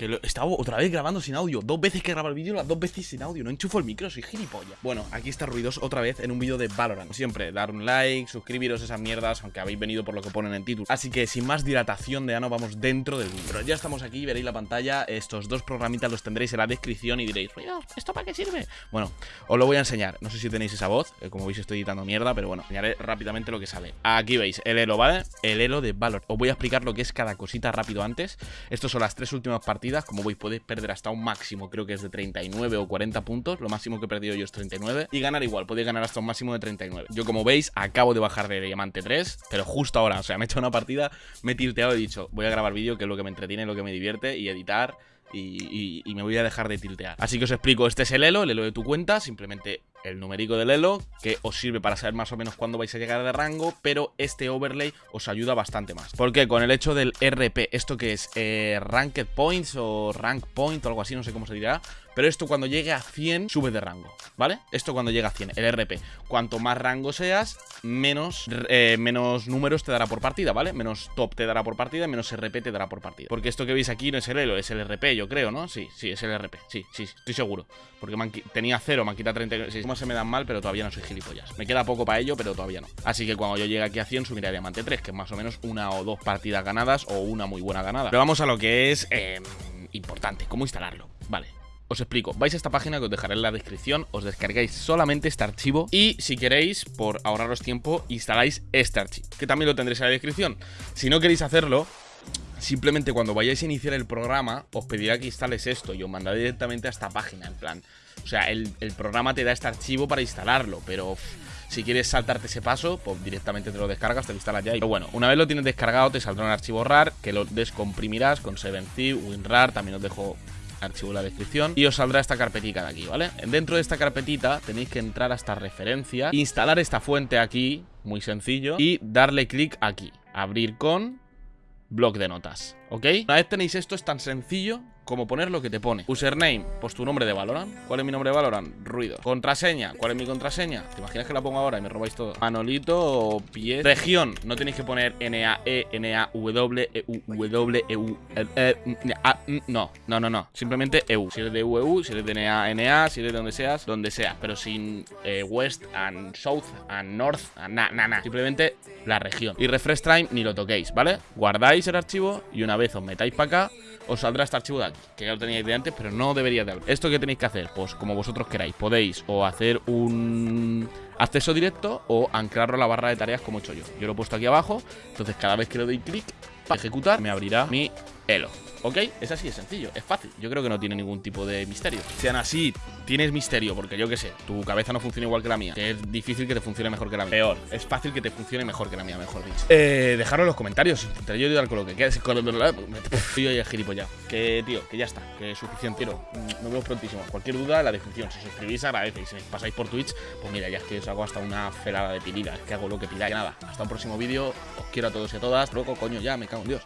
Que lo, estaba otra vez grabando sin audio. Dos veces que grabo el vídeo, las dos veces sin audio. No enchufo el micro, soy gilipollas. Bueno, aquí está Ruidos otra vez en un vídeo de Valorant. Siempre, dar un like, suscribiros a esas mierdas, aunque habéis venido por lo que ponen en título. Así que sin más dilatación de ano, vamos dentro del vídeo. Pero ya estamos aquí, veréis la pantalla. Estos dos programitas los tendréis en la descripción y diréis, Ruidos, ¿esto para qué sirve? Bueno, os lo voy a enseñar. No sé si tenéis esa voz, eh, como veis estoy editando mierda, pero bueno, enseñaré rápidamente lo que sale. Aquí veis el elo, ¿vale? El elo de Valor. Os voy a explicar lo que es cada cosita rápido antes. Estos son las tres últimas partidas. Como veis, podéis perder hasta un máximo, creo que es de 39 o 40 puntos. Lo máximo que he perdido yo es 39. Y ganar igual, podéis ganar hasta un máximo de 39. Yo, como veis, acabo de bajar de Diamante 3, pero justo ahora, o sea, me he hecho una partida, me he tilteado y he dicho, voy a grabar vídeo, que es lo que me entretiene, lo que me divierte, y editar. Y, y, me voy a dejar de tiltear. Así que os explico, este es el elo, el elo de tu cuenta, simplemente el numérico del elo, que os sirve para saber más o menos cuándo vais a llegar de rango, pero este overlay os ayuda bastante más. Porque con el hecho del RP, esto que es eh, Ranked Points o Rank Point o algo así, no sé cómo se dirá, pero esto cuando llegue a 100 sube de rango, ¿vale? Esto cuando llega a 100, el RP. Cuanto más rango seas, menos, eh, menos números te dará por partida, ¿vale? Menos top te dará por partida, menos RP te dará por partida. Porque esto que veis aquí no es el elo, es el RP, yo creo, ¿no? Sí, sí, es el RP, sí, sí, estoy seguro. Porque tenía 0, me han quitado 36 se me dan mal, pero todavía no soy gilipollas. Me queda poco para ello, pero todavía no. Así que cuando yo llegue aquí a 100, subiré a Diamante 3, que es más o menos una o dos partidas ganadas o una muy buena ganada. Pero vamos a lo que es eh, importante, cómo instalarlo. Vale, os explico, vais a esta página que os dejaré en la descripción, os descargáis solamente este archivo y si queréis, por ahorraros tiempo, instaláis este archivo, que también lo tendréis en la descripción. Si no queréis hacerlo, simplemente cuando vayáis a iniciar el programa, os pedirá que instales esto y os mandaré directamente a esta página, en plan. O sea, el, programa te da este archivo para instalarlo, pero si quieres saltarte ese paso, pues directamente te lo descargas, te lo instalas ya. Pero bueno, una vez lo tienes descargado, te saldrá un archivo RAR que lo descomprimirás con 7zip, WinRAR, también os dejo archivo en la descripción. Y os saldrá esta carpetita de aquí, ¿vale? Dentro de esta carpetita tenéis que entrar a esta referencia, instalar esta fuente aquí, muy sencillo, y darle clic aquí, abrir con bloc de notas, ¿ok? Una vez tenéis esto es tan sencillo como poner lo que te pone. Username, pues tu nombre de Valorant. ¿Cuál es mi nombre de Valorant? Ruido. Contraseña, ¿cuál es mi contraseña? ¿Te imaginas que la pongo ahora y me robáis todo? Manolito o pie. Región, no tenéis que poner N-A-E, N-A-W, E-U-W, E-U. No, no, no, no. Simplemente EU. Si eres de EU, si eres de NA, NA, si eres de donde seas, donde sea. Pero sin eh, West and South and North, na, na, na. Simplemente la región. Y refresh time ni lo toquéis, ¿vale? Guardáis el archivo y una vez os metáis para acá os saldrá este archivo de aquí, que ya lo teníais de antes, pero no debería de haber. ¿Esto qué tenéis que hacer? Pues como vosotros queráis. Podéis o hacer un acceso directo o anclarlo a la barra de tareas como he hecho yo. Yo lo he puesto aquí abajo, entonces cada vez que le doy clic para ejecutar, me abrirá mi Elo. ¿Ok? Es así, es sencillo, es fácil. Yo creo que no tiene ningún tipo de misterio. Sean así, tienes misterio, porque yo qué sé, tu cabeza no funciona igual que la mía. Que es difícil que te funcione mejor que la mía. Peor, es fácil que te funcione mejor que la mía, mejor dicho. Eh, dejadlo en los comentarios. Intentaré yo ayudar con lo que quieras. Yo ya gilipollas. Que, tío, que ya está, que es suficiente. Nos vemos prontísimo. Cualquier duda, la descripción. Si suscribís, agradece. Y si pasáis por Twitch, pues mira, ya es que os hago hasta una felada de pilida. Es que hago lo que pidáis. Nada, hasta un próximo vídeo. Os quiero a todos y a todas. Luego, coño, ya me cago en Dios.